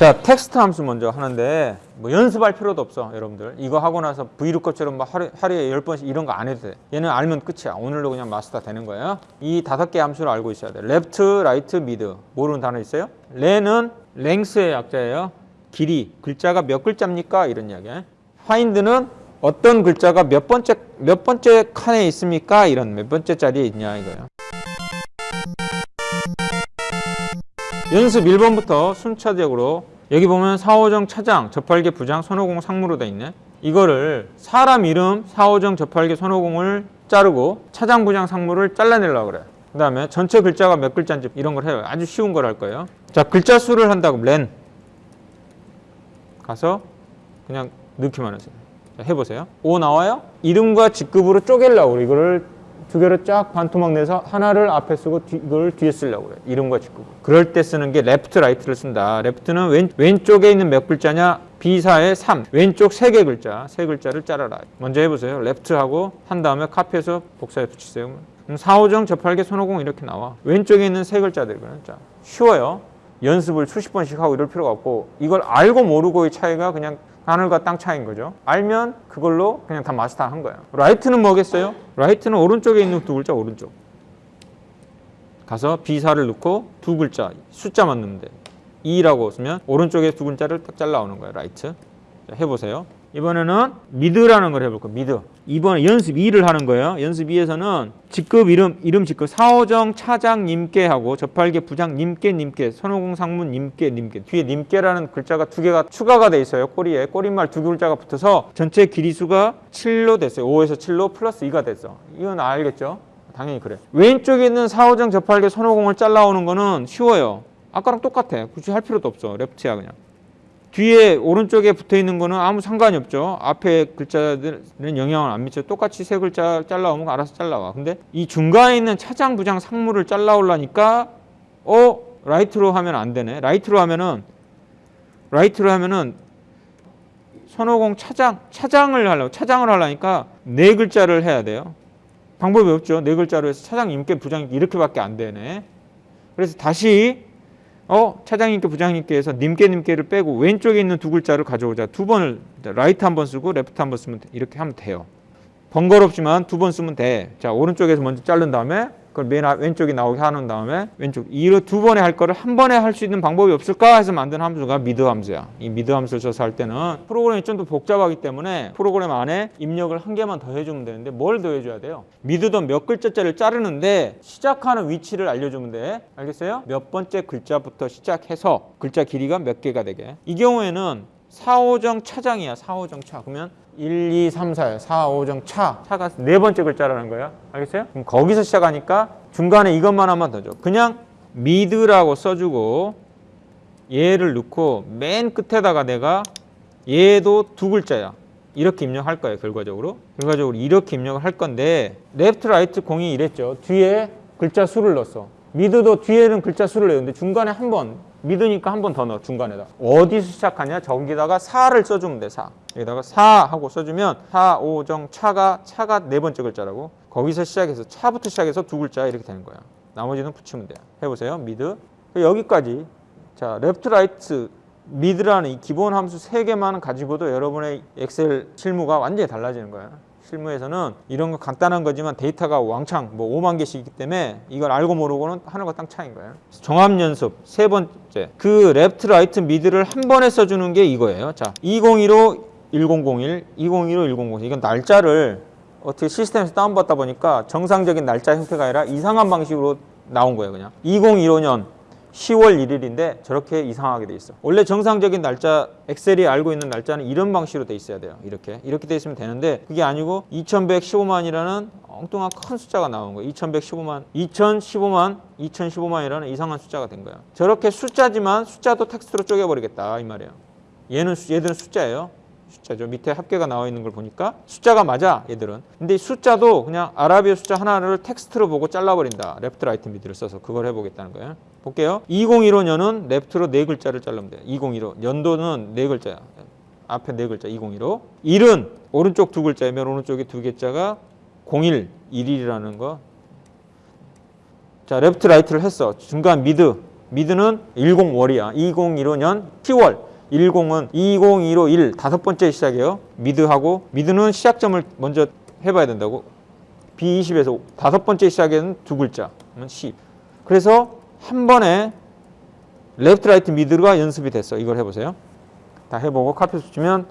자 텍스트 함수 먼저 하는데 뭐 연습할 필요도 없어 여러분들. 이거 하고 나서 VLOOKUP처럼 막 하루, 하루에 열 번씩 이런 거 안 해도 돼. 얘는 알면 끝이야. 오늘로 그냥 마스터 되는 거예요 이 다섯 개 함수를 알고 있어야 돼. RIGHT, MID 모르는 단어 있어요? LEN은 length의 약자예요. 길이. 글자가 몇 글자입니까? 이런 이야기야. FIND는 어떤 글자가 몇 번째 몇 번째 칸에 있습니까? 이런 몇 번째 자리에 있냐 이거예요 연습 1번부터 순차적으로 여기 보면 사오정 차장, 저팔계 부장, 손오공 상무로 돼 있네. 이거를 사람 이름, 사오정, 저팔계, 손오공을 자르고 차장, 부장, 상무를 잘라내려고 그래. 그 다음에 전체 글자가 몇 글자인지 이런 걸 해요. 아주 쉬운 걸 할 거예요. 자, 글자 수를 한다고 LEN. 가서 그냥 넣기만 하세요. 자, 해보세요. 오 나와요? 이름과 직급으로 쪼개려고 그래. 이거를 두 개를 쫙 반토막 내서 하나를 앞에 쓰고 뒤, 이걸 뒤에 쓰려고 그래. 이름과 직급. 그럴 때 쓰는 게 LEFT, RIGHT를 쓴다. LEFT는 왼, 왼쪽에 있는 몇 글자냐? B사의 3. 왼쪽 세 개 글자. 세 글자를 잘라라. 먼저 해보세요. LEFT하고 한 다음에 카피해서 복사해 붙이세요. 그럼 사오정, 저팔계, 손오공 이렇게 나와. 왼쪽에 있는 세 글자들이거든요. 자, 쉬워요. 연습을 수십 번씩 하고 이럴 필요가 없고 이걸 알고 모르고의 차이가 그냥 하늘과 땅 차이인 거죠. 알면 그걸로 그냥 다 마스터 한 거예요. RIGHT는 뭐겠어요? RIGHT는 오른쪽에 있는 두 글자 오른쪽. 가서 B사를 넣고 두 글자 숫자만 돼. 2라고 쓰면 오른쪽에 두 글자를 딱 잘라오는 거예요. RIGHT. 자, 해보세요. 이번에는 MID라는 걸 해볼 거예요. MID. 이번에 연습 2를 하는 거예요. 연습 2에서는 직급 이름 이름 직급 사호정 차장 님께 하고 접할개 부장 님께 선호공 상문 님께 뒤에 님께라는 글자가 두 개가 추가가 돼 있어요. 꼬리에 꼬리말 두 글자가 붙어서 전체 길이수가 7로 됐어요. 5에서 7로 플러스 2가 됐어. 이건 알겠죠? 당연히 그래. 왼쪽에 있는 사호정 접할개 선호공을 잘라오는 거는 쉬워요. 아까랑 똑같아. 굳이 할 필요도 없어. 레프트야 그냥. 뒤에 오른쪽에 붙어 있는 거는 아무 상관이 없죠. 앞에 글자들은 영향을 안 미쳐. 똑같이 세 글자 잘라오면 알아서 잘라와. 근데 이 중간에 있는 차장, 부장, 상무를 잘라오려니까 어 RIGHT로 하면 안 되네. RIGHT로 하면은 RIGHT로 하면은 손오공 차장, 차장을 하려고 차장을 하려니까 네 글자를 해야 돼요. 방법이 없죠. 네 글자로 해서 차장, 님께, 부장 이렇게밖에 안 되네. 그래서 다시 어 차장님께 부장님께서 님께 님께를 빼고 왼쪽에 있는 두 글자를 가져오자 두 번을 RIGHT 한 번 쓰고 LEFT 한 번 쓰면 돼. 이렇게 하면 돼요 번거롭지만 두 번 쓰면 돼자 오른쪽에서 먼저 자른 다음에 그걸 맨 앞- 왼쪽이 나오게 하는 다음에 왼쪽 이로 두 번에 할 거를 한 번에 할 수 있는 방법이 없을까 해서 만든 함수가 MID 함수야. 이 MID 함수를 써서 할 때는 프로그램이 좀 더 복잡하기 때문에 프로그램 안에 입력을 한 개만 더 해주면 되는데 뭘 더 해줘야 돼요? MID도 몇 글자짜리를 자르는데 시작하는 위치를 알려주면 돼. 알겠어요? 몇 번째 글자부터 시작해서 글자 길이가 몇 개가 되게. 이 경우에는 4, 5정 차장이야 4, 5정 차. 그러면 1, 2, 3, 4야 사오정 차. 차가 네 번째 글자라는 거야. 알겠어요? 그럼 거기서 시작하니까 중간에 이것만 하면 되죠 그냥 MID라고 써주고 얘를 넣고 맨 끝에다가 내가 얘도 두 글자야. 이렇게 입력할 거예요 결과적으로. 결과적으로 이렇게 입력을 할 건데 LEFT RIGHT 공히 이랬죠. 뒤에 글자 수를 넣었어. MID도 뒤에는 글자 수를 넣었는데 중간에 한번 MID니까 한 번 더 넣어 중간에다. 어디서 시작하냐? 저기다가 4를 써주면 돼4 여기다가 4 하고 써주면 4, 5, 정, 차가 차가 네 번째 글자라고. 거기서 시작해서 차부터 시작해서 두 글자 이렇게 되는 거야. 나머지는 붙이면 돼요 해보세요. MID. 여기까지. 자 LEFT RIGHT MID라는 이 기본 함수 세 개만 가지고도 여러분의 엑셀 실무가 완전히 달라지는 거예요. 실무에서는 이런 거 간단한 거지만 데이터가 왕창 뭐 5만 개씩 있기 때문에 이걸 알고 모르고는 하늘과 땅 차이인 거예요. 종합 연습 세 번째 그 LEFT RIGHT MID를 한 번에 써주는 게 이거예요. 자 2015 1001 2015 1001 이건 날짜를 어떻게 시스템에서 다운받다 보니까 정상적인 날짜 형태가 아니라 이상한 방식으로 나온 거예요. 그냥 2015년 10월 1일인데 저렇게 이상하게 돼 있어. 원래 정상적인 날짜 엑셀이 알고 있는 날짜는 이런 방식으로 돼 있어야 돼요. 이렇게 이렇게 돼 있으면 되는데 그게 아니고 2115만이라는 엉뚱한 큰 숫자가 나온 거예요. 2115만, 2015만, 2015만이라는 이상한 숫자가 된 거예요. 저렇게 숫자지만 숫자도 텍스트로 쪼개버리겠다 이 말이에요. 얘는 수- 얘들은 숫자예요. 숫자죠. 밑에 합계가 나와 있는 걸 보니까 숫자가 맞아 얘들은. 근데 이 숫자도 그냥 아라비아 숫자 하나를 텍스트로 보고 잘라버린다. left right mid를 써서 그걸 해보겠다는 거예요. 볼게요. 2015년은 left로 네 글자를 자르면 돼요. 2015 연도는 네 글자야. 앞에 네 글자 2015. 일은 오른쪽 두 글자에 맨 오른쪽에 두 개자가 01 1일이라는 거. 자 left right를 했어. 중간 mid mid는 10월이야. 2015년 10월. 10은 2015 1 다섯 번째 시작이에요. mid하고 mid는 시작점을 먼저 해봐야 된다고. B20에서 다섯 번째 시작에는 두 글자. 그러면 10. 그래서 한 번에 left right mid가 연습이 됐어. 이걸 해보세요. 다 해보고 카피 붙이면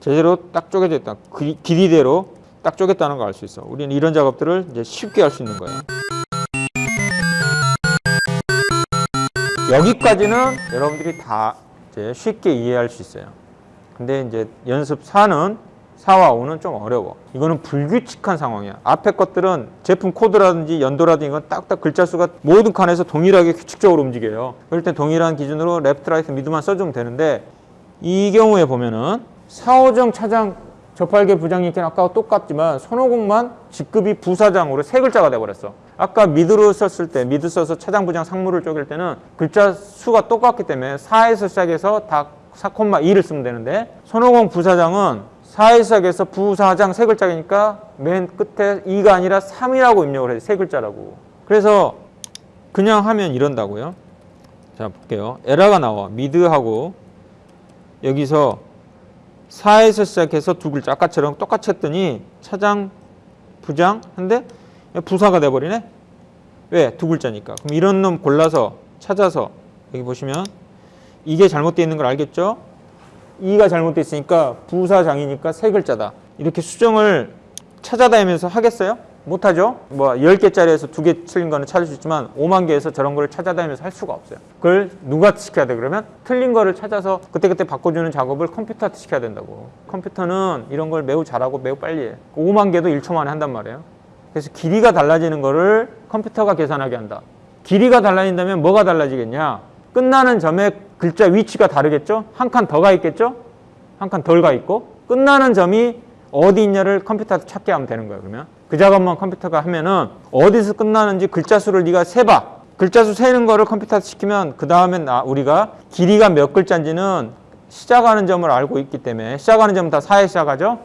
제대로 딱 쪼개져 있다. 그 길이대로 딱 쪼갰다는 걸 알 수 있어. 우리는 이런 작업들을 이제 쉽게 할 수 있는 거예요. 여기까지는 여러분들이 다 이제 쉽게 이해할 수 있어요. 근데 이제 연습 4는 4와 5는 좀 어려워. 이거는 불규칙한 상황이야. 앞에 것들은 제품 코드라든지 연도라든지 이건 딱딱 글자 수가 모든 칸에서 동일하게 규칙적으로 움직여요. 그럴 때 동일한 기준으로 left, right, mid만 써주면 되는데 이 경우에 보면은 사오정 차장 저팔계 부장님 께 아까와 똑같지만 손오공만 직급이 부사장으로 세 글자가 돼버렸어. 아까 mid로 썼을 때 mid 써서 차장 부장 상무를 쪼갤 때는 글자 수가 똑같기 때문에 4에서 시작해서 다 4,2를 쓰면 되는데 손오공 부사장은 4에서 시작해서 부사장 세 글자니까 맨 끝에 2가 아니라 3이라고 입력을 해요. 세 글자라고. 그래서 그냥 하면 이런다고요. 자 볼게요. 에러가 나와. 미드하고 여기서 4에서 시작해서 두 글자 아까처럼 똑같이 했더니 차장, 부장 한데 부사가 돼버리네. 왜? 두 글자니까. 그럼 이런 놈 골라서 찾아서 여기 보시면 이게 잘못되어 있는 걸 알겠죠? 이가 잘못되어 있으니까 부사장이니까 세 글자다. 이렇게 수정을 찾아다니면서 하겠어요? 못하죠? 뭐 10개짜리에서 두개 틀린 거는 찾을 수 있지만 5만 개에서 저런 거를 찾아다니면서 할 수가 없어요. 그걸 누가 시켜야 돼 그러면? 틀린 거를 찾아서 그때그때 바꿔주는 작업을 컴퓨터한테 시켜야 된다고. 컴퓨터는 이런 걸 매우 잘하고 매우 빨리 해. 5만 개도 1초 만에 한단 말이에요. 그래서 길이가 달라지는 거를 컴퓨터가 계산하게 한다. 길이가 달라진다면 뭐가 달라지겠냐? 끝나는 점의 글자 위치가 다르겠죠? 한 칸 더 가 있겠죠? 한 칸 덜 가 있고 끝나는 점이 어디 있냐를 컴퓨터한테 찾게 하면 되는 거예요. 그러면 그 작업만 컴퓨터가 하면은 어디서 끝나는지 글자 수를 네가 세봐. 글자 수 세는 거를 컴퓨터한테 시키면 그 다음에 우리가 길이가 몇 글자인지는 시작하는 점을 알고 있기 때문에 시작하는 점은 다 4에 시작하죠?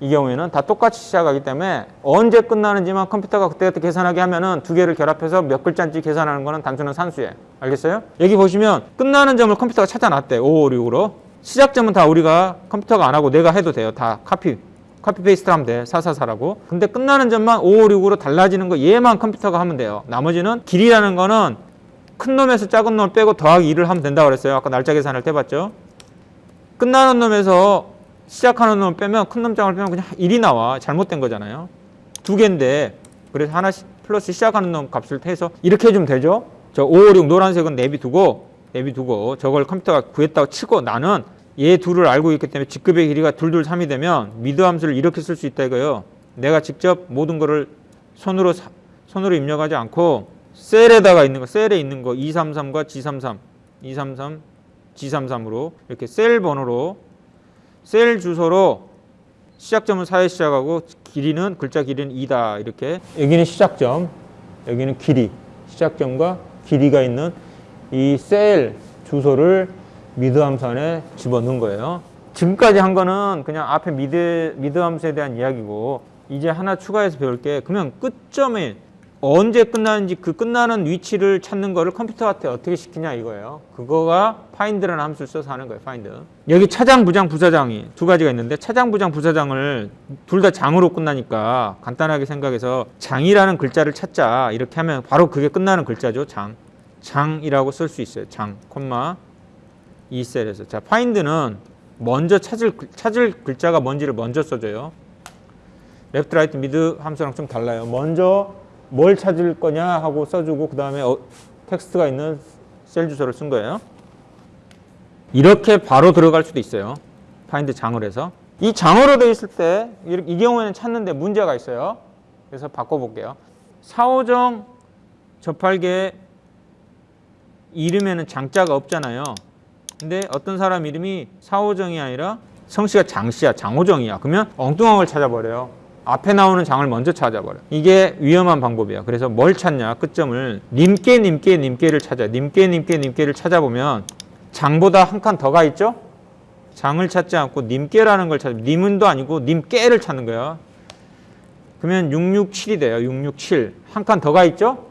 이 경우에는 다 똑같이 시작하기 때문에 언제 끝나는지만 컴퓨터가 그때그때 계산하게 하면은 두 개를 결합해서 몇 글자인지 계산하는 거는 단순한 산수예요. 알겠어요? 여기 보시면 끝나는 점을 컴퓨터가 찾아놨대. 556으로. 시작점은 다 우리가 컴퓨터가 안 하고 내가 해도 돼요. 다 copy copy paste 하면 돼. 444라고. 근데 끝나는 점만 556으로 달라지는 거 얘만 컴퓨터가 하면 돼요. 나머지는 길이라는 거는 큰 놈에서 작은 놈을 빼고 더하기 2를 하면 된다고 그랬어요. 아까 날짜 계산을 해봤죠. 끝나는 놈에서 시작하는 놈을 빼면 큰 놈장을 빼면 그냥 1이 나와. 잘못된 거잖아요. 두 개인데 그래서 하나씩 플러스 시작하는 놈 값을 해서 이렇게 해주면 되죠. 저 556 노란색은 내비두고 내비두고 저걸 컴퓨터가 구했다고 치고 나는 얘 둘을 알고 있기 때문에 직급의 길이가 둘둘 3이 되면 미드 함수를 이렇게 쓸 수 있다 이거예요. 내가 직접 모든 거를 손으로 사, 손으로 입력하지 않고 셀에다가 있는 거, 셀에 있는 거 233과 G33, 233, G33으로 이렇게 셀 번호로 셀 주소로 시작점은 4에 시작하고 길이는 글자 길이는 2다 이렇게 여기는 시작점, 여기는 길이, 시작점과 길이가 있는 이 셀 주소를 mid 함수 안에 집어넣은 거예요. 지금까지 한 거는 그냥 앞에 mid, mid 함수에 대한 이야기고 이제 하나 추가해서 배울 게 그러면 끝점에 언제 끝나는지 그 끝나는 위치를 찾는 거를 컴퓨터한테 어떻게 시키냐 이거예요. 그거가 find라는 함수를 써서 하는 거예요. find. 여기 차장, 부장, 부사장이 두 가지가 있는데 차장, 부장, 부사장을 둘 다 장으로 끝나니까 간단하게 생각해서 장이라는 글자를 찾자 이렇게 하면 바로 그게 끝나는 글자죠. 장. 장이라고 쓸 수 있어요. 장, 콤마 이 셀에서 자 find는 먼저 찾을 찾을 글자가 뭔지를 먼저 써줘요. left right mid 함수랑 좀 달라요. 먼저 뭘 찾을 거냐 하고 써주고 그 다음에 어, 텍스트가 있는 셀 주소를 쓴 거예요. 이렇게 바로 들어갈 수도 있어요. find 장을 해서 이 장으로 되어 있을 때 이 경우에는 찾는데 문제가 있어요. 그래서 바꿔볼게요. 사오정 접할계 이름에는 장자가 없잖아요. 근데 어떤 사람 이름이 사오정이 아니라 성씨가 장씨야 장호정이야. 그러면 엉뚱한 걸 찾아버려요. 앞에 나오는 장을 먼저 찾아버려. 이게 위험한 방법이야. 그래서 뭘 찾냐? 끝점을 님께 님께 님께를 찾아. 님께 님께 님께를 찾아보면 장보다 한 칸 더 가 있죠? 장을 찾지 않고 님께라는 걸 찾아. 님은도 아니고 님께를 찾는 거야. 그러면 667이 돼요. 667 한 칸 더 가 있죠?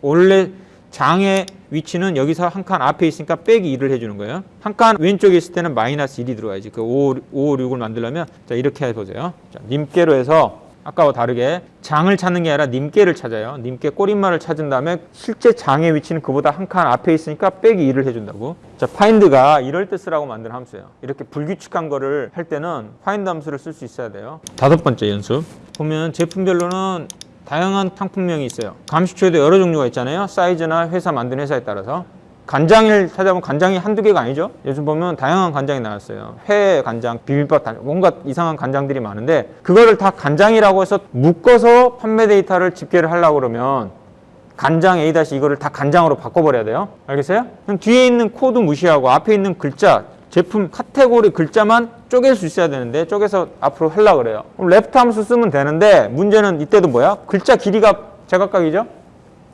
원래 장에 위치는 여기서 한 칸 앞에 있으니까 빼기 2를 해주는 거예요. 한 칸 왼쪽에 있을 때는 마이너스 1이 들어가야지. 그 5, 5, 6을 만들려면 자 이렇게 해보세요. 자, 님께로 해서 아까와 다르게 장을 찾는 게 아니라 님께를 찾아요. 님께 꼬릿말을 찾은 다음에 실제 장의 위치는 그보다 한 칸 앞에 있으니까 빼기 2를 해준다고. 자, find가 이럴 때 쓰라고 만든 함수예요. 이렇게 불규칙한 거를 할 때는 find 함수를 쓸 수 있어야 돼요. 다섯 번째 연습. 보면 제품별로는 다양한 상품명이 있어요. 감식초에도 여러 종류가 있잖아요. 사이즈나 회사 만든 회사에 따라서. 간장을 찾아보면 간장이 한두 개가 아니죠. 요즘 보면 다양한 간장이 나왔어요. 회 간장, 비빔밥 간장, 뭔가 이상한 간장들이 많은데 그거를 다 간장이라고 해서 묶어서 판매 데이터를 집계를 하려고 그러면 간장 A 다시 이거를 다 간장으로 바꿔버려야 돼요. 알겠어요? 그럼 뒤에 있는 코드 무시하고 앞에 있는 글자, 제품 카테고리 글자만 쪼갤 수 있어야 되는데 쪼개서 앞으로 하려고 그래요. 그럼 left 함수 쓰면 되는데 문제는 이때도 뭐야? 글자 길이가 제각각이죠?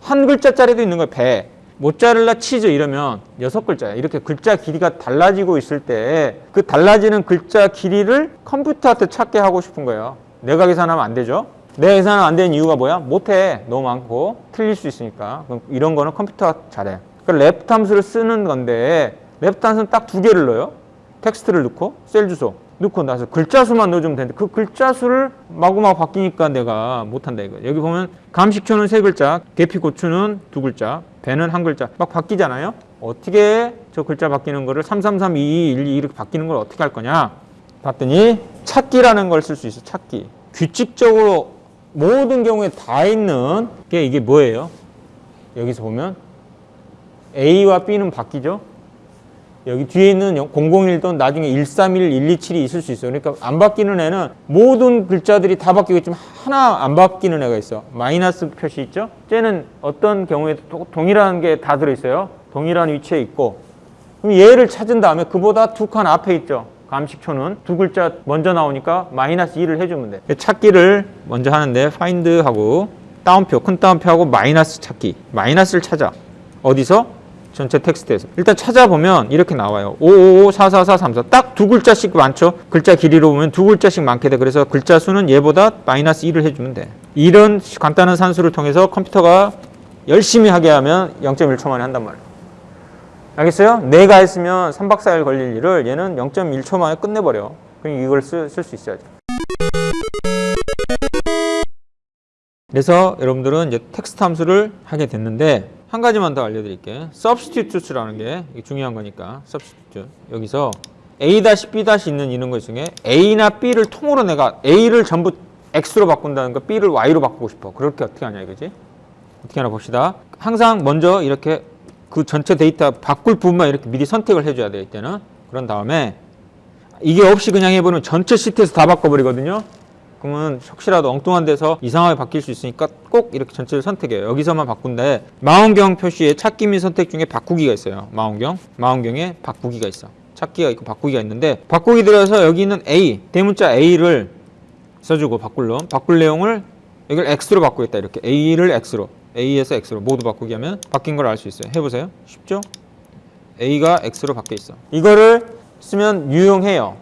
한 글자짜리도 있는 거예요. 배. 모짜렐라 치즈 이러면 여섯 글자야. 이렇게 글자 길이가 달라지고 있을 때 그 달라지는 글자 길이를 컴퓨터한테 찾게 하고 싶은 거예요. 내가 계산하면 안 되죠. 내가 계산하면 안 되는 이유가 뭐야? 못해. 너무 많고 틀릴 수 있으니까. 그럼 이런 거는 컴퓨터가 잘해. 그 left 함수를 쓰는 건데 left 함수는 딱 두 개를 넣어요. 텍스트를 넣고 셀 주소 넣고 나서 글자 수만 넣어주면 되는데 그 글자 수를 마구마구 바뀌니까 내가 못한다 이거 여기 보면 감식초는 세 글자 계피 고추는 두 글자 배는 한 글자 막 바뀌잖아요. 어떻게 저 글자 바뀌는 거를 333 22 12 이렇게 바뀌는 걸 어떻게 할 거냐? 봤더니 찾기라는 걸 쓸 수 있어 찾기. 규칙적으로 모든 경우에 다 있는 게 이게 뭐예요? 여기서 보면 A와 B는 바뀌죠 여기 뒤에 있는 001도 나중에 131, 127이 있을 수 있어요. 그러니까 안 바뀌는 애는 모든 글자들이 다 바뀌고 있지만 하나 안 바뀌는 애가 있어. 마이너스 표시 있죠? 쟤는 어떤 경우에도 또 동일한 게 다 들어있어요. 동일한 위치에 있고. 그럼 얘를 찾은 다음에 그보다 두 칸 앞에 있죠. 감식초는 두 글자 먼저 나오니까 마이너스 2를 해주면 돼. 찾기를 먼저 하는데 find하고 따옴표, 큰 따옴표하고 마이너스 찾기. 마이너스를 찾아. 어디서? 전체 텍스트에서. 일단 찾아보면 이렇게 나와요. 555 444 34 딱 두 글자씩 많죠? 글자 길이로 보면 두 글자씩 많게 돼. 그래서 글자 수는 얘보다 마이너스 1을 해주면 돼. 이런 간단한 산수를 통해서 컴퓨터가 열심히 하게 하면 0.1초 만에 한단 말이에요. 알겠어요? 내가 했으면 3박 4일 걸릴 일을 얘는 0.1초 만에 끝내버려. 그럼 이걸 쓸 수 있어야죠 그래서 여러분들은 이제 텍스트 함수를 하게 됐는데 한 가지만 더 알려드릴게요. substitute라는 게 중요한 거니까 substitute 여기서 a-b- 있는 이런 것 중에 a나 b를 통으로 내가 a를 전부 x로 바꾼다는 거 b를 y로 바꾸고 싶어. 그렇게 어떻게 하냐 이거지? 어떻게 하나 봅시다. 항상 먼저 이렇게 그 전체 데이터 바꿀 부분만 이렇게 미리 선택을 해줘야 돼요. 이때는 그런 다음에 이게 없이 그냥 해보면 전체 시트에서 다 바꿔버리거든요. 그러면 혹시라도 엉뚱한 데서 이상하게 바뀔 수 있으니까 꼭 이렇게 전체를 선택해요. 여기서만 바꾼데 망원경 표시에 찾기 및 선택 중에 바꾸기가 있어요. 망원경. 망원경에 바꾸기가 있어. 찾기가 있고 바꾸기가 있는데 바꾸기 들어서 여기 있는 A, 대문자 A를 써주고 바꿀 놈. 바꿀 내용을 여기를 X로 바꾸겠다. 이렇게 A를 X로. A에서 X로 모두 바꾸기 하면 바뀐 걸 알 수 있어요. 해보세요. 쉽죠? A가 X로 바뀌어 있어. 이거를 쓰면 유용해요.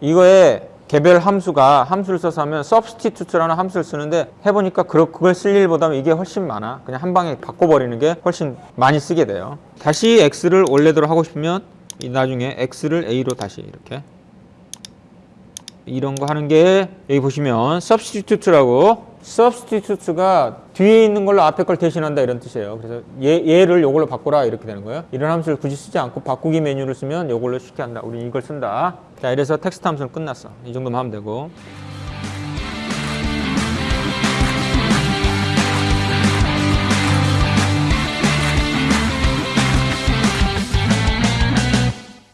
이거에 개별 함수가 함수를 써서 하면 substitute라는 함수를 쓰는데 해보니까 그- 그걸 쓸 일보다는 이게 훨씬 많아. 그냥 한 방에 바꿔버리는 게 훨씬 많이 쓰게 돼요. 다시 x를 원래대로 하고 싶으면 이 나중에 x를 a로 다시 이렇게 이런 거 하는 게 여기 보시면 substitute라고 substitute가 뒤에 있는 걸로 앞에 걸 대신한다 이런 뜻이에요. 그래서 얘, 얘를 이걸로 바꾸라 이렇게 되는 거예요. 이런 함수를 굳이 쓰지 않고 바꾸기 메뉴를 쓰면 이걸로 쉽게 한다. 우리 이걸 쓴다. 자, 이래서 텍스트 함수는 끝났어. 이 정도만 하면 되고.